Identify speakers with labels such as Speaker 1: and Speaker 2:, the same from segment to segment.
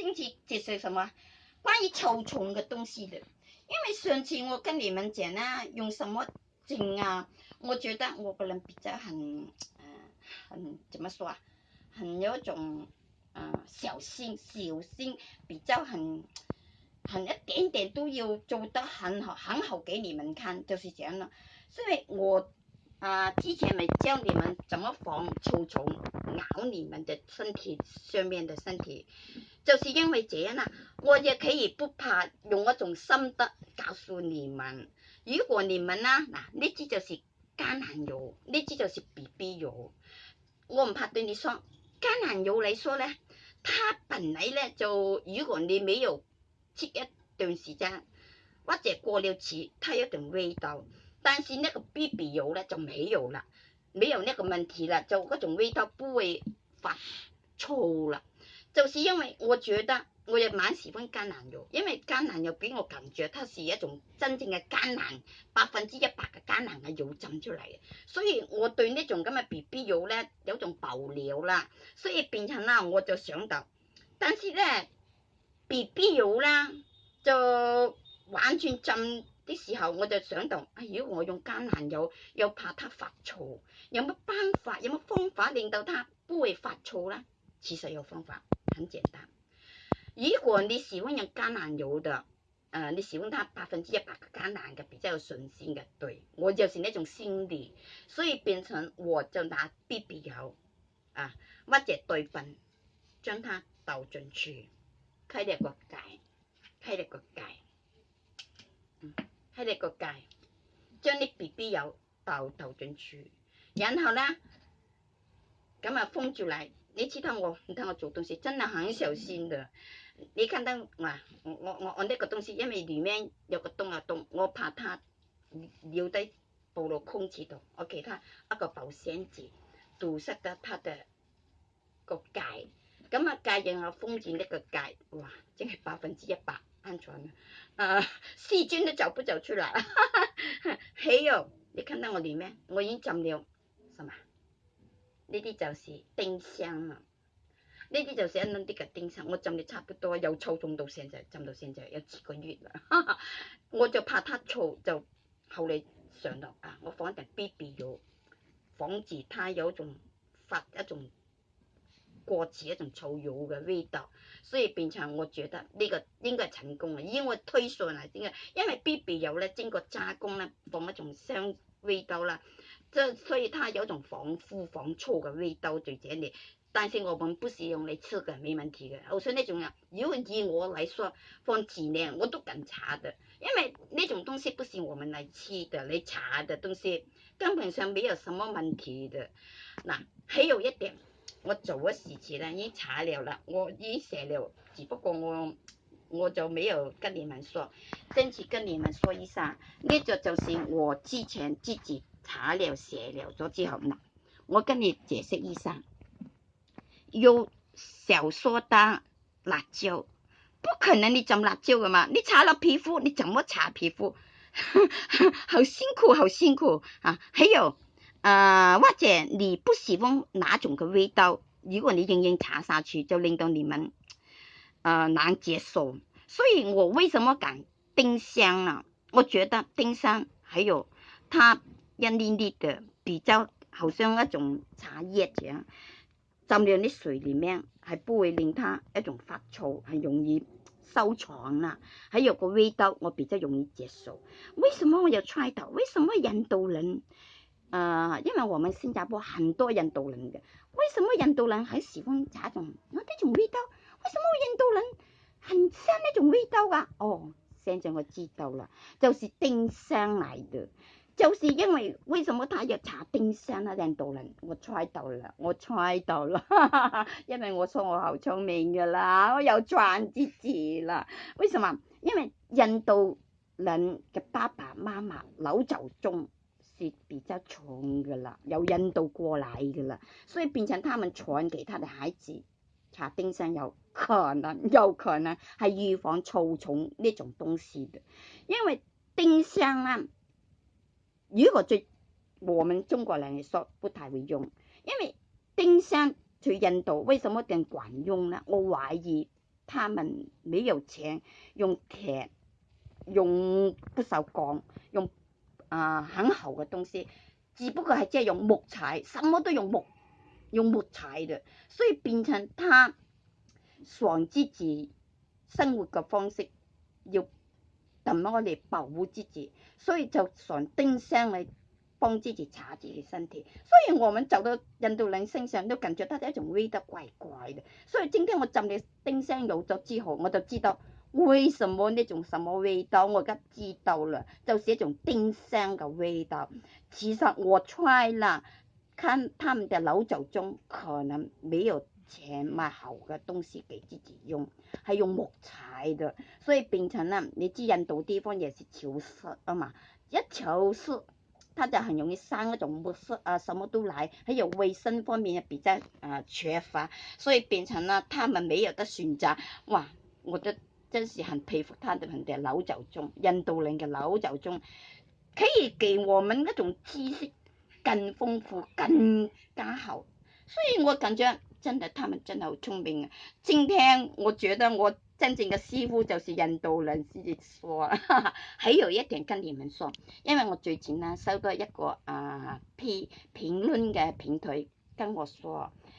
Speaker 1: 甚期解释什么关于臭虫的东西的，因为上次我跟你们讲啊，用什么针啊？我觉得我个人比较很呃，很怎么说啊？很有种呃小心、小心，比较很很一点点都要做得很好、很好给你们看，就是这样了。所以我。啊！之前咪教你們怎么防臭虫咬你們的身體上面的身體，就是因為這樣啦。我也企以不怕用一種心得告訴你們，如果你們啦嗱，呢支就是艱難油，呢支就是 BB 油。我唔怕對你说，艱難油来说呢，它本来呢就如果你没有切一段時間，或者過了期，它有段味道。但是呢个 B B 油咧就没有了，没有呢个问题了，就嗰种味道不会发臭了。就是因为我觉得我也蛮喜欢橄榄油，因为橄榄油给我感觉，它是一种真正嘅橄榄，百分之一百嘅橄榄嘅油浸出嚟，所以我对呢种咁嘅 B B 油咧有种爆料啦，所以变成啦我就想到，但是咧 B B 油啦就完全浸。啲时候我就想到，哎，如果我用橄榄油，又怕它发错，有乜办法？有乜方法令到它不会发错啦？其实有方法，很简单。如果你喜欢用橄榄油的，诶，你喜欢它百分之一百橄榄嘅比较有信心嘅，对我就是呢种心理，所以变成我就拿 B B 油，啊，或者对粉，将它倒进去，开两个盖，开两个盖。喺呢个界，将啲 B B 油倒倒进去，然后呢，咁啊封住嚟。你知道我，唔得我做东西真系很小心嘅。你看到哇！我我我呢个东西，因为里面有个洞啊洞，我怕它留低暴露空气度，我其他一个保鲜纸堵塞得它的个盖，咁啊界然后封住呢个盖，哇！真系百分之一百。安全嘅，啊 细菌都走不走出嚟，还 有，你看到我里面，我已經浸了，什么？呢啲就是丁香啦，呢啲就是一粒啲嘅丁香，我浸咗差不多由臭冬到现在，浸到现在有幾個月啦，我就怕它燥，就後嚟上到啊，我放一啲 BB 咗，防止它有一種發一種。過似一種草油嘅味道，所以變成我覺得呢個應該成功嘅，因為推算嚟點解？因為 B B 油咧，經過加工咧，放一種香味道啦，即所以，它有一種防腐防臭嘅味道在这里。但是我们不是用嚟吃嘅，没問題嘅。我说呢種人，如果以我嚟说，放几年我都敢查嘅，因為呢種東西不是我们嚟吃嘅，嚟查嘅東西根本上沒有什么問題嘅。嗱，还有一點。我做咗事前啦，已经查了啦，我已经写了，只不过我我就没有跟你们说，争取跟你们说一下，呢个就是我之前自己查了写了咗之后，我跟你解释一下，有小苏打辣椒，不可能你浸辣椒噶嘛？你擦了皮肤，你怎么擦皮肤？好辛苦，好辛苦啊！还有。呃，或者你不喜欢哪种嘅味道，如果你硬硬茶下去就令到你们呃难接受，所以我为什么敢丁香啊？我觉得丁香，还有它一粒粒嘅，比较好像一种茶叶这样，浸入啲水里面还不会令它一种发臭，很容易收藏啦。还有个味道我比较容易接受。为什么我要猜到？为什么印度人？誒，因為我们新加坡很多印度人嘅，為什麼印度人很喜欢茶种有啲种味道，為什麼印度人很像呢种味道㗎？哦，现在我知道了，就是丁香嚟嘅，就是因為為什麼他要查丁香啊？印度人，我猜到了，我猜到哈 因為我说我好聰明㗎啦，我有賺自字了。為什麼？因為印度人嘅爸爸媽媽老就中。比较穷噶啦，由印度过来噶啦，所以变成他们传给他的孩子搽丁香，有可能，有可能系预防臭虫呢种东西嘅，因为丁香啊，如果最我们中国人嚟说，不太会用，因为丁香去印度为什么更管用呢？我怀疑他们没有钱，用铁，用不锈钢，用。啊，很厚嘅東西，只不過係即係用木柴，什么都用木，用木柴嘅，所以變成他上之己生活嘅方式，要怎樣嚟保護之己，所以就上丁香嚟幫之己查自己身體，所以我们走到印度人身上都感覺到一種味道怪怪嘅，所以今天我浸你丁香有咗之後，我就知道。为什么那种什么味道？我刚知道了，就是一种丁香嘅味道。其实我猜啦，看他们嘅老祖宗可能没有钱买好嘅东西给自己用，系用木材的，所以变成啦，你知印度地方也是潮湿啊嘛，一潮湿，它就很容易生一种木虱啊，什么都来，还有卫生方面也比较啊缺乏，所以变成了他们没有得选择。哇，我的。真是很佩服他哋人哋老祖中，印度人嘅老祖中，佢哋给我们那种知识更丰富、更加好。所以我感觉真的，他们真的好聪明啊！今天我觉得我真正嘅师傅就是印度人先哈哈，还有一点跟你们说，因为我最近啊收到一个啊批评论嘅平台，跟我说，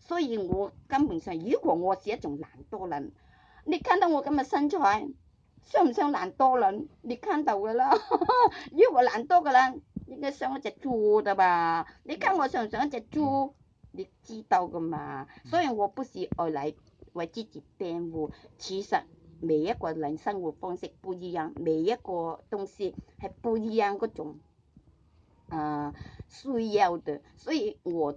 Speaker 1: 所以我根本上，如果我是一种懒惰人，你看到我咁嘅身材，像唔像懒惰人？你看到嘅啦。如果懒惰嘅人，应该像一只猪嘅吧？你睇我像唔像一只猪？你知道嘅嘛？所以我不是爱嚟为自己辩护，其实。每一个人生活方式不一样，每一个东西系不一样嗰种，啊需要嘅。所以我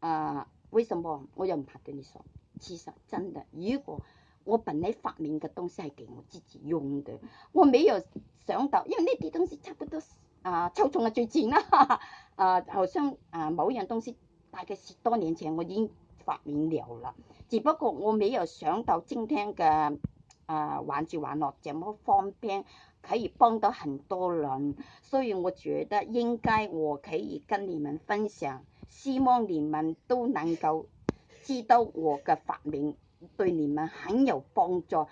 Speaker 1: 啊。為什麼？我又唔怕跟你说？其實真嘅。如果我本来發明嘅東西係给我自己用嘅，我沒有想到，因為呢啲東西差不多啊，抽中嘅最前啦，啊，好像啊某樣東西大概十多年前我已經發明了啦。只不過我沒有想到今天嘅啊玩住玩落這麼方便，可以幫到很多人，所以我覺得應該我可以跟你們分享。希望你们都能够知道我嘅发明对你们很有帮助，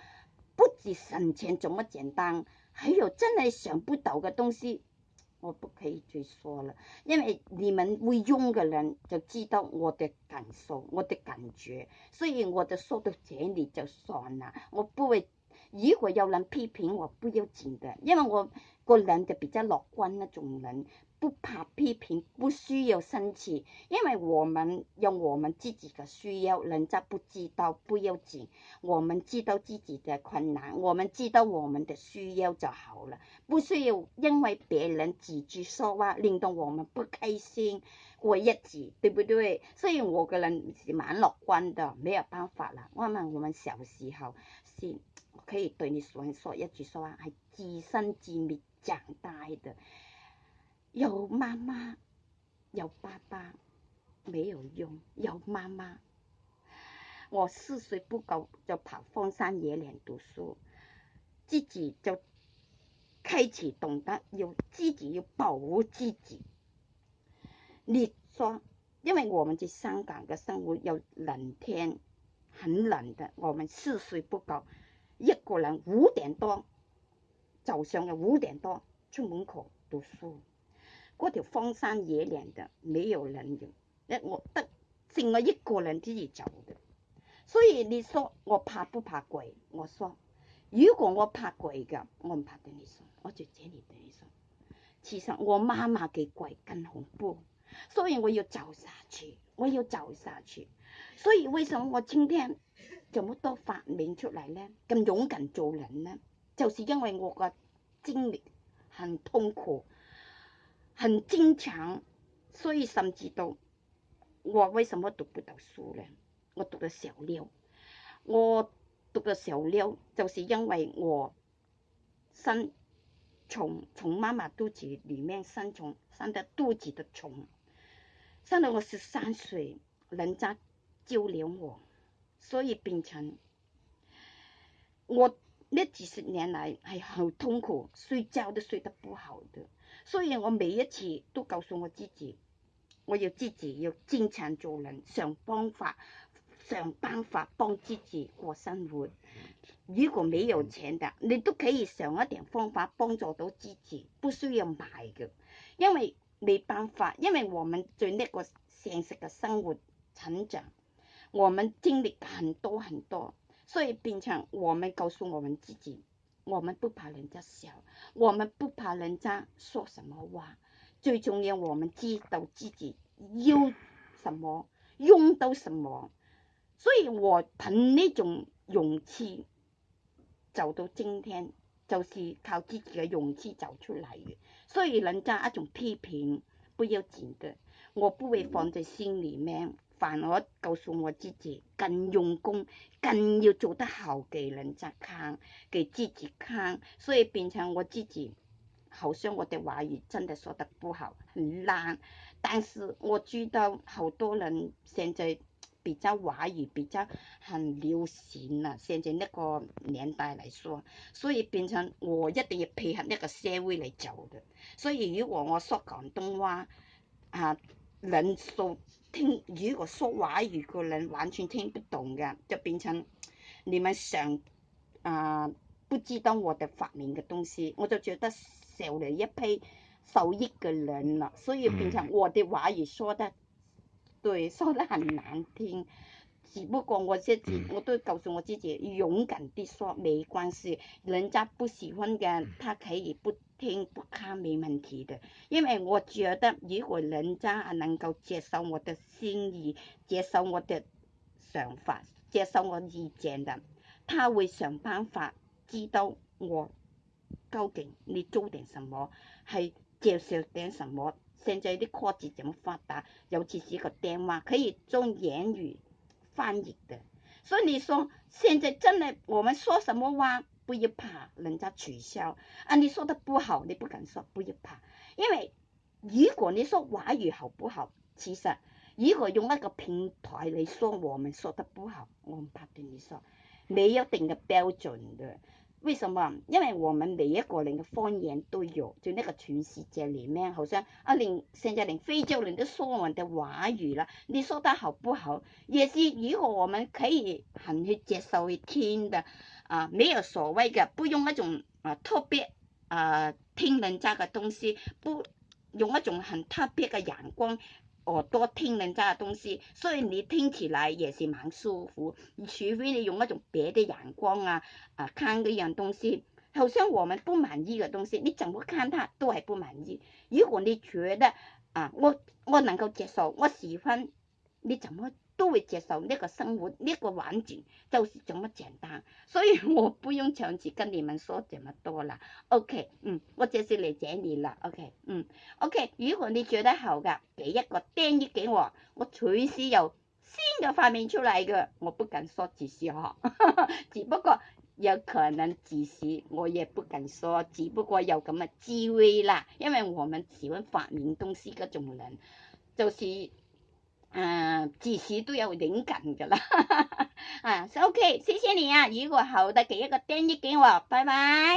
Speaker 1: 不止神钱这么简单，还有真系想不到嘅东西，我不可以再说了，因为你们会用嘅人就知道我嘅感受，我嘅感觉，所以我就说到这里就算啦，我不会。如果有人批评我不要紧的，因为我个人就比较乐观那种人，不怕批评，不需要生气。因为我们用我们自己的需要，人家不知道不要紧，我们知道自己的困难，我们知道我们的需要就好了，不需要因为别人几句说话令到我们不开心过日子，对不对？所以我个人是蛮乐观的，没有办法了。慢慢我们小时候是可以對你想說一句说話，係自生自滅長大的，有媽媽有爸爸，沒有用。有媽媽，我四歲不夠就跑荒山野嶺讀書，自己就開始懂得要自己要保護自己。你说，因為我們在香港的生活又冷天，很冷的，我們四歲不夠。一个人五点多，早上的五点多出门口读书，嗰条荒山野岭的没有人影，那我得剩我一个人自己走的，所以你说我怕不怕鬼？我说，如果我怕鬼的，我唔怕对你说，我就这你对你说，其实我妈妈嘅鬼更恐怖。所以我要走下去，我要走下去。所以为什么我今天这么多发明出来呢？咁勇敢做人呢？就是因为我个经历很痛苦，很坚强，所以甚至到我为什么读不到书呢？我读的小六，我读的小六，就是因为我生虫，从妈妈肚子里面生虫，生得肚子的虫。生到我十三歲，人家就连我，所以秉承我那幾十年來係好痛苦，睡覺都睡得不好的。所以我每一次都告訴我自己，我要自己要坚强做人，想方法想辦法幫自己過生活。如果没有錢的，你都可以想一点方法幫助到自己，不需要买嘅，因為。没办法，因为我们在那个现实的生活成长，我们经历很多很多，所以变成我们告诉我们自己，我们不怕人家笑，我们不怕人家说什么话，最重要我们知道自己要什么，用到什么，所以我凭那种勇气走到今天。就是靠自己嘅勇气走出嚟嘅，所以人家一种批评不要紧的，我不会放在心里面，反而告诉我自己更用功，更要做得好给人家看，给自己看，所以变成我自己，好像我的话语真的说得不好，很烂，但是我知道好多人现在。比较华语比较很流行啦，现在那个年代来说，所以变成我一定要配合那个社会来做的。所以如果我说广东话，啊，人说听；如果说华语，个人完全听不懂的，就变成你们想啊不知道我哋发明嘅东西，我就觉得少了一批受益嘅人了。所以变成我的华语说得。对，说的很难听，只不过我自己，我都告诉我自己，勇敢地说，没关系，人家不喜欢的，他可以不听不看，没问题的。因为我觉得，如果人家能够接受我的心意，接受我的想法，接受我意见的，他会想办法知道我究竟你做点什么，系接受点什么。现在啲科技咁发达，尤其是个电话可以中言语翻译嘅，所以你说现在真的我们说什么话，不要怕人家取消，啊，你说得不好，你不敢说，不要怕，因为如果你说华语好不好，其实如果用一个平台嚟说，我们说得不好，我唔怕对你说，你有定嘅标准的，为什么？因为我们每一个人嘅方言都有，就呢个全世界里面，好像啊连，现在连非洲都说我们嘅话语啦，你说的好不好？也是以后我们可以很去接受去听的，啊，没有所谓嘅，不用一种啊特别啊听人家嘅东西，不，用一种很特别嘅眼光。我多听人家东西，所以你听起来也是蛮舒服，除非你用一种别的眼光啊啊看一样东西，好像我们不满意嘅东西，你怎么看它都系不满意。如果你觉得啊，我我能够接受，我喜欢，你怎么？都会接受呢个生活呢个环境，就是这么简单，所以我不用上次跟你们说这么多啦。OK，嗯，我直是嚟这里啦。OK，嗯，OK，如果你觉得好噶，俾一个钉子给我，我随时有新的发明出嚟嘅，我不敢说自私哈，只不过有可能只是我也不敢说，只不过有咁嘅机会啦，因为我们喜欢发明东西嗰种人，就是。啊，自少都有灵感噶啦，啊，OK，谢谢你啊，如果好的，给一个丁益给我，拜拜。